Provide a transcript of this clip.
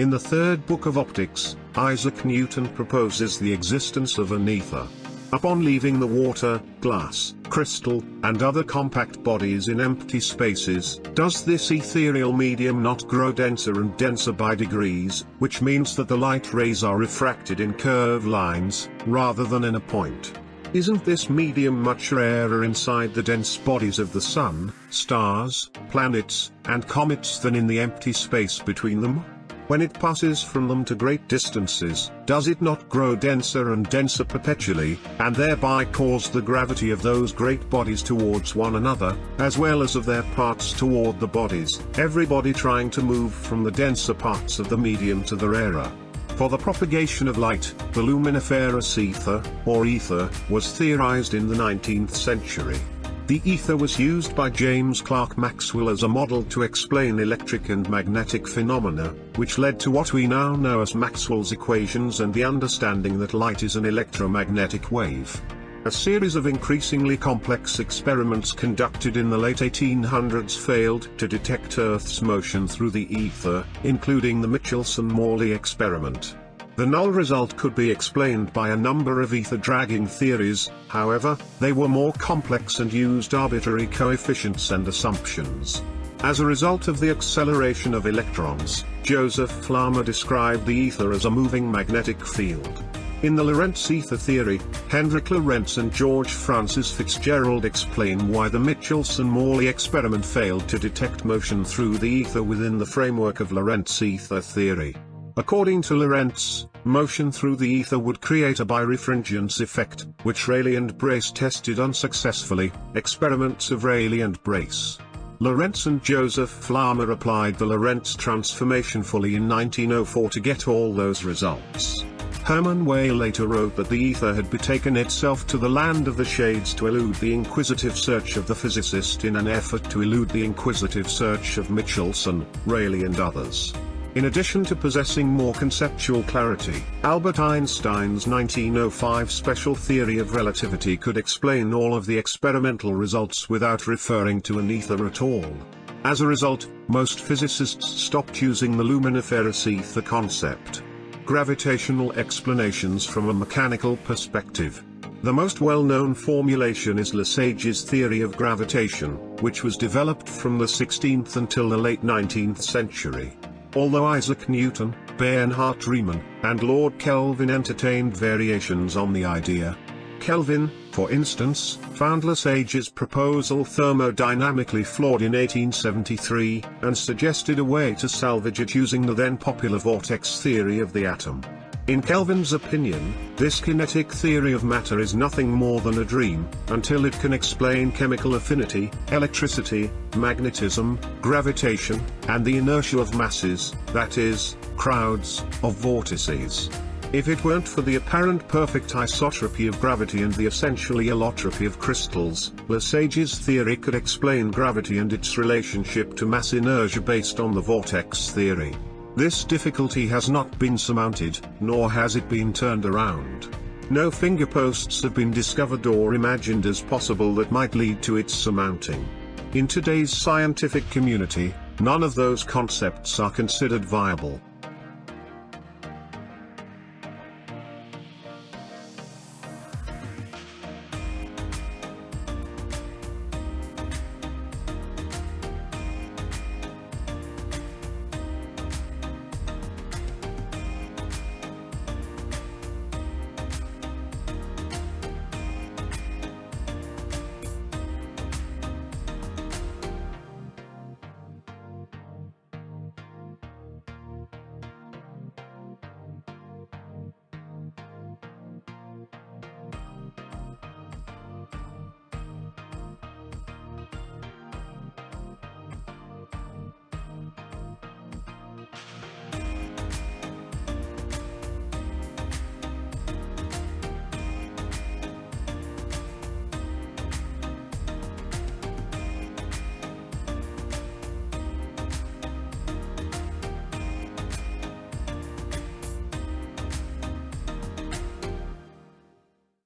In the third book of Optics, Isaac Newton proposes the existence of an ether. Upon leaving the water, glass, crystal, and other compact bodies in empty spaces, does this ethereal medium not grow denser and denser by degrees, which means that the light rays are refracted in curved lines, rather than in a point. Isn't this medium much rarer inside the dense bodies of the Sun, stars, planets, and comets than in the empty space between them? When it passes from them to great distances, does it not grow denser and denser perpetually, and thereby cause the gravity of those great bodies towards one another, as well as of their parts toward the bodies, every body trying to move from the denser parts of the medium to the rarer? For the propagation of light, the luminiferous ether, or ether, was theorized in the 19th century. The ether was used by James Clerk Maxwell as a model to explain electric and magnetic phenomena, which led to what we now know as Maxwell's equations and the understanding that light is an electromagnetic wave. A series of increasingly complex experiments conducted in the late 1800s failed to detect Earth's motion through the ether, including the Michelson-Morley experiment. The null result could be explained by a number of ether dragging theories, however, they were more complex and used arbitrary coefficients and assumptions. As a result of the acceleration of electrons, Joseph Larmor described the ether as a moving magnetic field. In the Lorentz ether theory, Hendrik Lorentz and George Francis Fitzgerald explain why the Michelson-Morley experiment failed to detect motion through the ether within the framework of Lorentz ether theory. According to Lorentz, motion through the ether would create a birefringence effect, which Rayleigh and Brace tested unsuccessfully, experiments of Rayleigh and Brace. Lorentz and Joseph Larmor applied the Lorentz transformation fully in 1904 to get all those results. Hermann Weyl later wrote that the ether had betaken itself to the land of the shades to elude the inquisitive search of the physicist in an effort to elude the inquisitive search of Michelson, Rayleigh and others. In addition to possessing more conceptual clarity, Albert Einstein's 1905 special theory of relativity could explain all of the experimental results without referring to an ether at all. As a result, most physicists stopped using the luminiferous ether concept. Gravitational explanations from a mechanical perspective. The most well-known formulation is Lesage's theory of gravitation, which was developed from the 16th until the late 19th century. Although Isaac Newton, Bernhard Riemann, and Lord Kelvin entertained variations on the idea. Kelvin, for instance, found Lesage's proposal thermodynamically flawed in 1873, and suggested a way to salvage it using the then popular vortex theory of the atom. In Kelvin's opinion, this kinetic theory of matter is nothing more than a dream, until it can explain chemical affinity, electricity, magnetism, gravitation, and the inertia of masses, that is, crowds, of vortices. If it weren't for the apparent perfect isotropy of gravity and the essentially allotropy of crystals, Lesage's theory could explain gravity and its relationship to mass inertia based on the vortex theory. This difficulty has not been surmounted, nor has it been turned around. No finger posts have been discovered or imagined as possible that might lead to its surmounting. In today's scientific community, none of those concepts are considered viable.